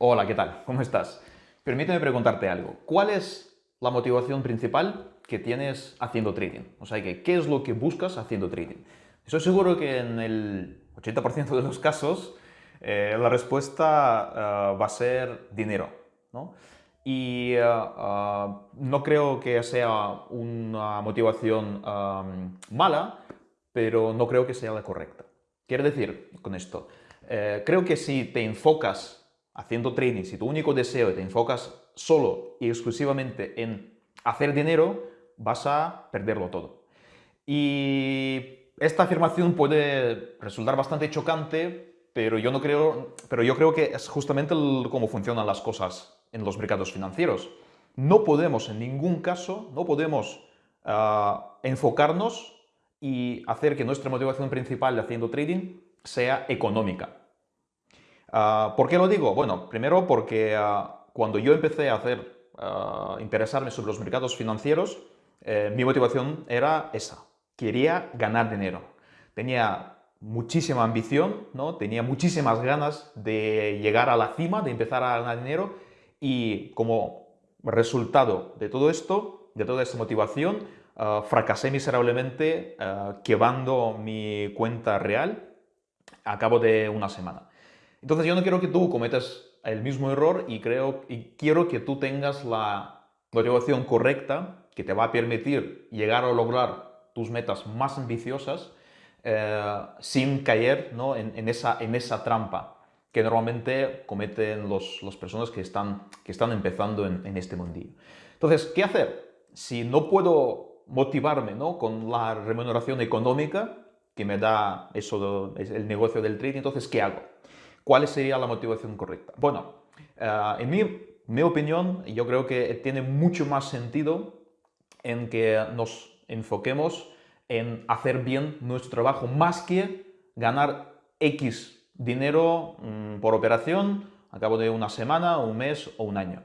Hola, ¿qué tal? ¿Cómo estás? Permíteme preguntarte algo. ¿Cuál es la motivación principal que tienes haciendo trading? O sea, ¿qué es lo que buscas haciendo trading? Estoy seguro que en el 80% de los casos eh, la respuesta eh, va a ser dinero. ¿no? Y eh, no creo que sea una motivación mala, pero no creo que sea la correcta. Quiero decir con esto, creo que si te enfocas haciendo trading, si tu único deseo te enfocas solo y exclusivamente en hacer dinero, vas a perderlo todo. Y esta afirmación puede resultar bastante chocante, pero yo, no creo, pero yo creo que es justamente cómo funcionan las cosas en los mercados financieros. No podemos en ningún caso, no podemos ah, enfocarnos y hacer que nuestra motivación principal de haciendo trading sea económica. Ah, ¿Por qué lo digo? Bueno, primero porque ah, cuando yo empecé a hacer, ah, interesarme sobre los mercados financieros, eh, mi motivación era esa. Quería ganar dinero. Tenía muchísima ambición, ¿no? tenía muchísimas ganas de llegar a la cima, de empezar a ganar dinero y como resultado de todo esto, de toda esa motivación, fracasé miserablemente quebrando mi cuenta real a cabo de una semana. Entonces yo no quiero que tú cometas el mismo error y, creo, y quiero que tú tengas la motivación correcta que te va a permitir llegar a lograr tus metas más ambiciosas eh, sin caer ¿no? en, esa, en esa trampa que normalmente cometen las personas que están, que están empezando en, en, este mundillo. Entonces, ¿qué hacer? Si no puedo motivarme ¿no? con la remuneración económica que me da eso, el negocio del trading, entonces, ¿qué hago? ¿Cuál sería la motivación correcta? Bueno, eh, en mi, opinión, yo creo que tiene mucho más sentido en que nos enfoquemos en hacer bien nuestro trabajo más que ganar X dinero mm, por operación a cabo de una semana, un mes o un año.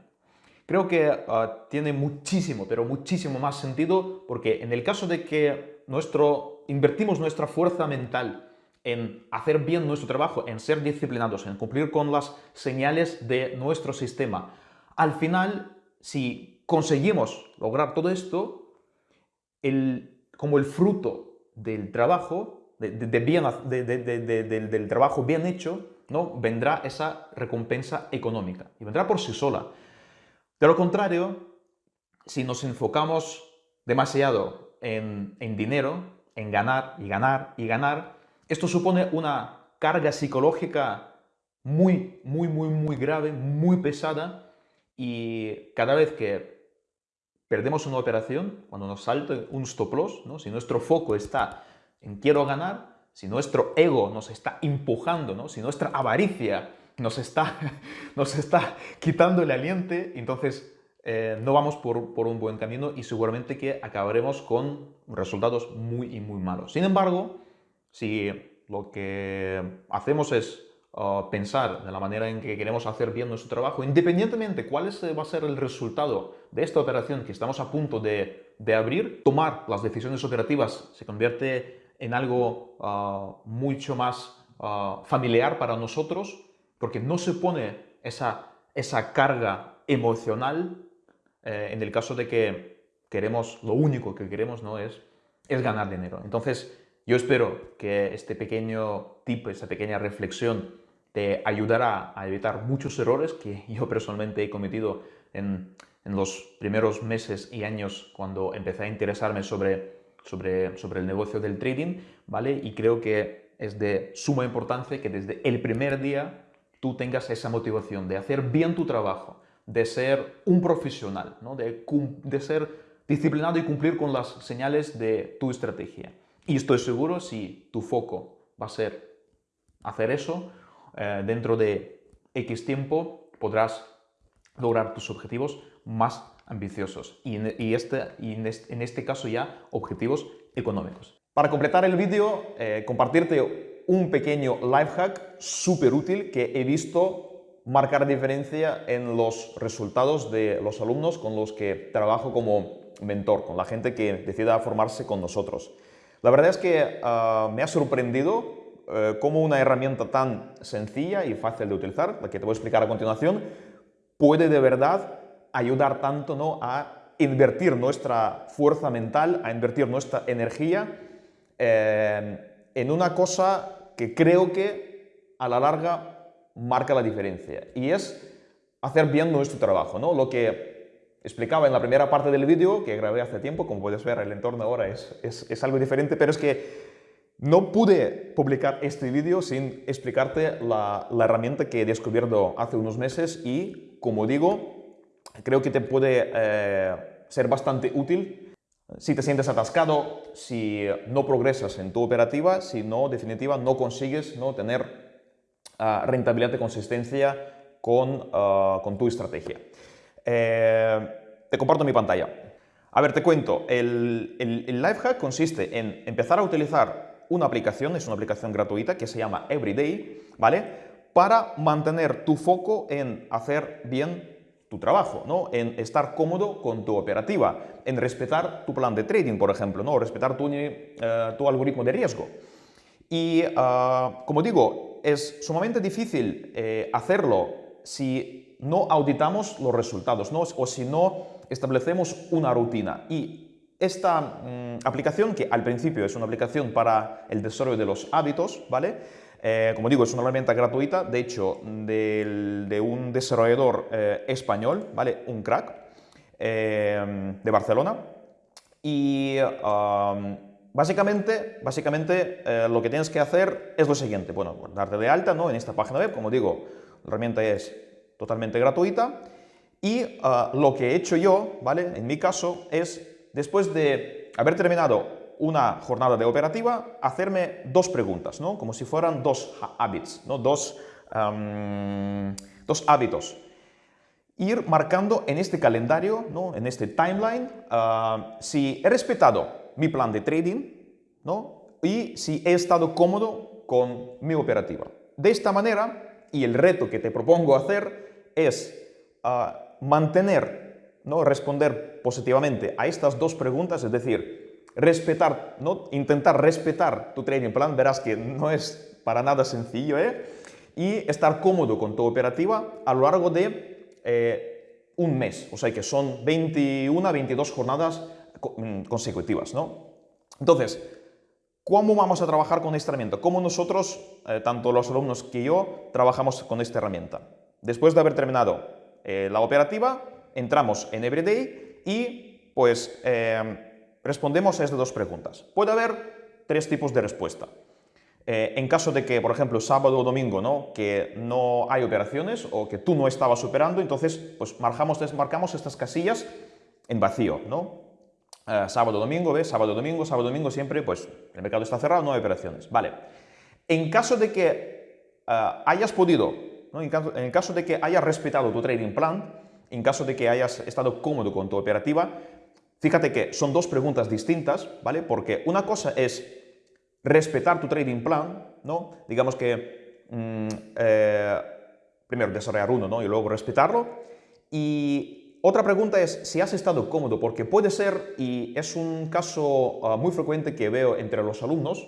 Creo que eh, tiene muchísimo, pero muchísimo más sentido porque en el caso de que nuestro, invertimos nuestra fuerza mental en hacer bien nuestro trabajo, en ser disciplinados, en cumplir con las señales de nuestro sistema. Al final, si conseguimos lograr todo esto, el, como el fruto del trabajo, bien, del trabajo bien hecho, ¿no? vendrá esa recompensa económica y vendrá por sí sola. De lo contrario, si nos enfocamos demasiado en, en dinero, en ganar y ganar y ganar, esto supone una carga psicológica muy, muy, muy, muy grave, muy pesada y cada vez que perdemos una operación, cuando nos salta un stop loss, ¿no? si nuestro foco está en quiero ganar, si nuestro ego nos está empujando, ¿no? si nuestra avaricia nos está, nos está quitando el aliente, entonces eh, no vamos por, por, un buen camino y seguramente que acabaremos con resultados muy y muy malos. Sin embargo, si lo que hacemos es uh, pensar de la manera en que queremos hacer bien nuestro trabajo, independientemente cuál va a ser el resultado de esta operación que estamos a punto de, abrir, tomar las decisiones operativas se convierte en algo uh, mucho más uh, familiar para nosotros, porque no se pone esa, esa carga emocional eh, en el caso de que queremos, lo único que queremos no es, es ganar dinero. Entonces, yo espero que este pequeño tip, esta pequeña reflexión te ayudará a evitar muchos errores que yo personalmente he cometido en, los primeros meses y años cuando empecé a interesarme sobre, sobre, sobre el negocio del trading, ¿vale? Y creo que es de suma importancia que desde el primer día tú tengas esa motivación de hacer bien tu trabajo, de ser un profesional, ¿no? de, de ser disciplinado y cumplir con las señales de tu estrategia. Y estoy seguro si tu foco va a ser hacer eso, eh, dentro de X tiempo podrás lograr tus objetivos más ambiciosos y, en, este, en, este, caso ya objetivos económicos. Para completar el vídeo, eh, compartirte un pequeño life hack súper útil que he visto marcar diferencia en los resultados de los alumnos con los que trabajo como mentor, con la gente que decida formarse con nosotros. La verdad es que ah, me ha sorprendido eh, cómo una herramienta tan sencilla y fácil de utilizar, la que te voy a explicar a continuación, puede de verdad ayudar tanto ¿no? a invertir nuestra fuerza mental, a invertir nuestra energía eh, en una cosa que creo que a la larga marca la diferencia y es hacer bien nuestro trabajo. ¿no? Lo que explicaba en la primera parte del vídeo que grabé hace tiempo, como puedes ver el entorno ahora es, es, es algo diferente, pero es que no pude publicar este vídeo sin explicarte la, la, herramienta que he descubierto hace unos meses y, como digo, creo que te puede eh, ser bastante útil si te sientes atascado, si no progresas en tu operativa, si no, definitiva, no consigues no tener uh, rentabilidad y consistencia con, uh, con tu estrategia. Eh, te comparto mi pantalla. A ver, te cuento, el, el, el life hack consiste en empezar a utilizar una aplicación, es una aplicación gratuita que se llama Everyday, ¿vale? Para mantener tu foco en hacer bien tu trabajo, ¿no? En estar cómodo con tu operativa, en respetar tu plan de trading, por ejemplo, ¿no? Respetar tu, eh, tu algoritmo de riesgo. Y, uh, como digo, es sumamente difícil eh, hacerlo si no auditamos los resultados, ¿no? O si no establecemos una rutina. Y esta mm, aplicación, que al principio es una aplicación para el desarrollo de los hábitos, ¿vale? Eh, como digo, es una herramienta gratuita, de hecho, de un desarrollador eh, español, ¿vale? Un crack, eh, de Barcelona. Y básicamente, básicamente lo que tienes que hacer es lo siguiente, bueno, darte de alta ¿no? en esta página web, como digo, la herramienta es totalmente gratuita. Y lo que he hecho yo, ¿vale? En mi caso, es después de haber terminado una jornada de operativa, hacerme dos preguntas, ¿no? como si fueran dos hábitos, ¿no? dos, dos hábitos. Ir marcando en este calendario, ¿no? en este timeline, ah, si he respetado mi plan de trading ¿no? y si he estado cómodo con mi operativa. De esta manera, y el reto que te propongo hacer es ah, mantener ¿no? responder positivamente a estas dos preguntas, es decir, respetar, ¿no? intentar respetar tu trading plan, verás que no es para nada sencillo, ¿eh? y estar cómodo con tu operativa a lo largo de eh, un mes, o sea que son 21, 22 jornadas mm, consecutivas. ¿no? Entonces, ¿cómo vamos a trabajar con esta herramienta? ¿Cómo nosotros, eh, tanto los alumnos que yo, trabajamos con esta herramienta? Después de haber terminado eh, la operativa, entramos en Everyday y pues eh, respondemos a estas dos preguntas. Puede haber tres tipos de respuesta. Eh, en caso de que, por ejemplo, sábado o domingo, ¿no? que no hay operaciones o que tú no estabas operando, entonces pues marcamos, marcamos estas casillas en vacío. ¿no? Eh, sábado, domingo, ¿ves? Sábado, domingo, sábado, domingo, siempre pues el mercado está cerrado, no hay operaciones. Vale. En caso de que hayas podido, ¿no? en, caso, caso de que hayas respetado tu trading plan, en caso de que hayas estado cómodo con tu operativa, fíjate que son dos preguntas distintas, ¿vale? Porque una cosa es respetar tu trading plan, ¿no? Digamos que mm, eh, primero desarrollar ¿no? Y luego respetarlo. Y otra pregunta es si has estado cómodo, porque puede ser, y es un caso ah, muy frecuente que veo entre los alumnos,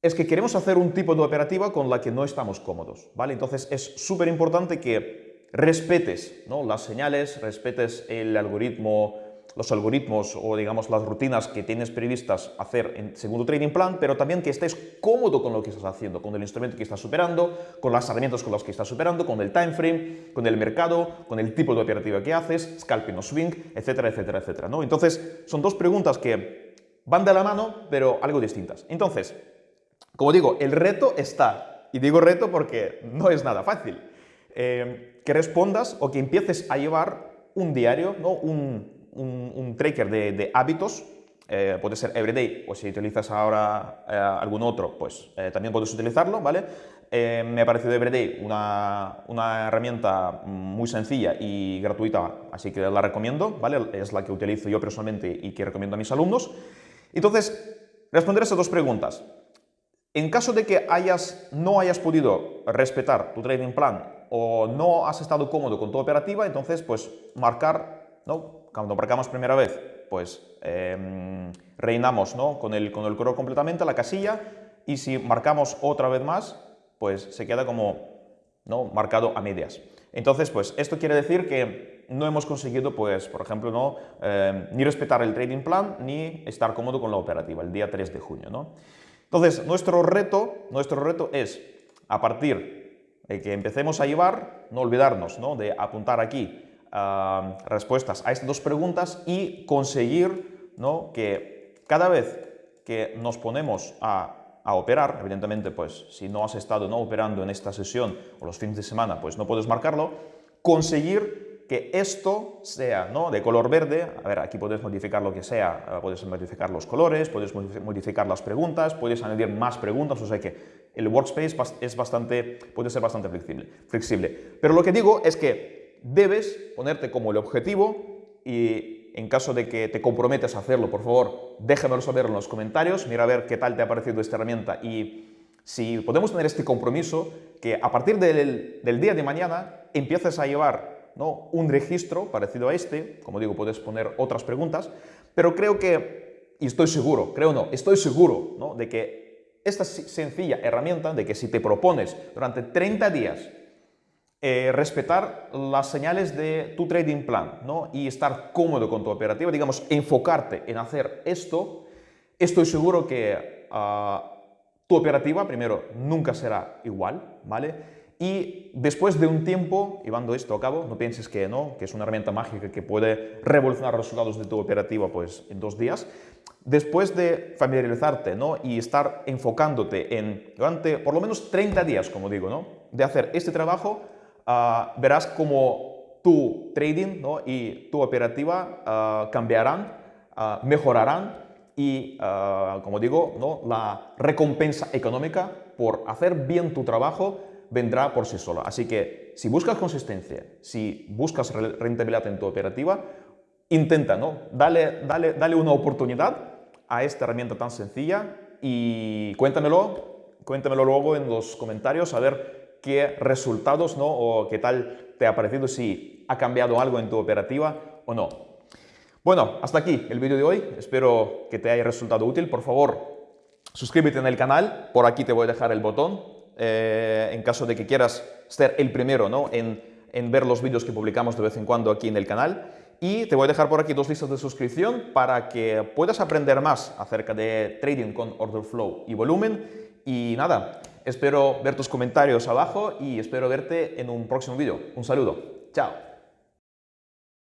es que queremos hacer un tipo de operativa con la que no estamos cómodos, ¿vale? Entonces es súper importante que respetes ¿no? las señales, respetes el algoritmo, los algoritmos o digamos las rutinas que tienes previstas hacer en segundo trading plan, pero también que estés cómodo con lo que estás haciendo, con el instrumento que estás superando, con las herramientas con las que estás superando, con el time frame, con el mercado, con el tipo de operativa que haces, scalping o swing, etcétera, etcétera, etcétera. ¿no? Entonces, son dos preguntas que van de la mano, pero algo distintas. Entonces, como digo, el reto está, y digo reto porque no es nada fácil. Eh, que respondas o que empieces a llevar un diario, ¿no? un, un, tracker de, hábitos, eh, puede ser Everyday o si utilizas ahora eh, algún otro, pues también puedes utilizarlo, ¿vale? me ha parecido Everyday una, una, herramienta muy sencilla y gratuita, así que la recomiendo, ¿vale? Es la que utilizo yo personalmente y que recomiendo a mis alumnos. Entonces, responder esas dos preguntas. En caso de que hayas, no hayas podido respetar tu trading plan o no has estado cómodo con tu operativa, entonces pues marcar, ¿no? Cuando marcamos primera vez, pues eh, reinamos ¿no? con, el, con el color completamente la casilla y si marcamos otra vez más, pues se queda como ¿no? marcado a medias. Entonces, pues esto quiere decir que no hemos conseguido, pues, por ejemplo, ¿no? Eh, ni respetar el trading plan ni estar cómodo con la operativa el día 3 de junio. ¿no? Entonces, nuestro reto, nuestro reto es, a partir de que empecemos a llevar, no olvidarnos ¿no? de apuntar aquí respuestas a estas dos preguntas y conseguir ¿no? que cada vez que nos ponemos a a operar, evidentemente, pues si no has estado no operando en esta sesión o los fines de semana, pues no puedes marcarlo, conseguir que esto sea ¿no? de color verde, a ver, aquí puedes modificar lo que sea, eh, puedes modificar los colores, puedes modificar las preguntas, puedes añadir más preguntas, o sea que el workspace es bastante, puede ser bastante flexible. Pero lo que digo es que debes ponerte como el objetivo y en caso de que te comprometas a hacerlo, por favor, déjamelo saber en los comentarios, mira a ver qué tal te ha parecido esta herramienta y si podemos tener este compromiso, que a partir del, día de mañana empieces a llevar ¿no? un registro parecido a este, como digo, puedes poner otras preguntas, pero creo que, y estoy seguro, creo no, estoy seguro ¿no? de que esta sencilla herramienta, de que si te propones durante 30 días eh, respetar las señales de tu trading plan ¿no? y estar cómodo con tu operativa, digamos, enfocarte en hacer esto, estoy seguro que ah, tu operativa, primero, nunca será igual, ¿vale? Y después de un tiempo, llevando esto a cabo, no pienses que no, que es una herramienta mágica que puede revolucionar los resultados de tu operativa pues, en dos días. Después de familiarizarte ¿no? y estar enfocándote en, durante por lo menos 30 días, como digo, ¿no? de hacer este trabajo, Ah, verás cómo tu trading y tu operativa ah, cambiarán, ah, mejorarán y, como digo, ¿no? la recompensa económica por hacer bien tu trabajo vendrá por sí sola. Así que si buscas consistencia, si buscas rentabilidad en tu operativa, intenta, ¿no? Dale, dale, dale una oportunidad a esta herramienta tan sencilla y cuéntamelo, cuéntamelo luego en los comentarios a ver qué resultados ¿no? o qué tal te ha parecido, si ha cambiado algo en tu operativa o no. Bueno, hasta aquí el vídeo de hoy. Espero que te haya resultado útil. Por favor, suscríbete en el canal. Por aquí te voy a dejar el botón. Eh, en caso de que quieras ser el primero ¿no? en, en ver los vídeos que publicamos de vez en cuando aquí en el canal. Y te voy a dejar por aquí dos listas de suscripción para que puedas aprender más acerca de trading con order flow y volumen. Y nada, Espero ver tus comentarios abajo y espero verte en un próximo vídeo. Un saludo. Chao.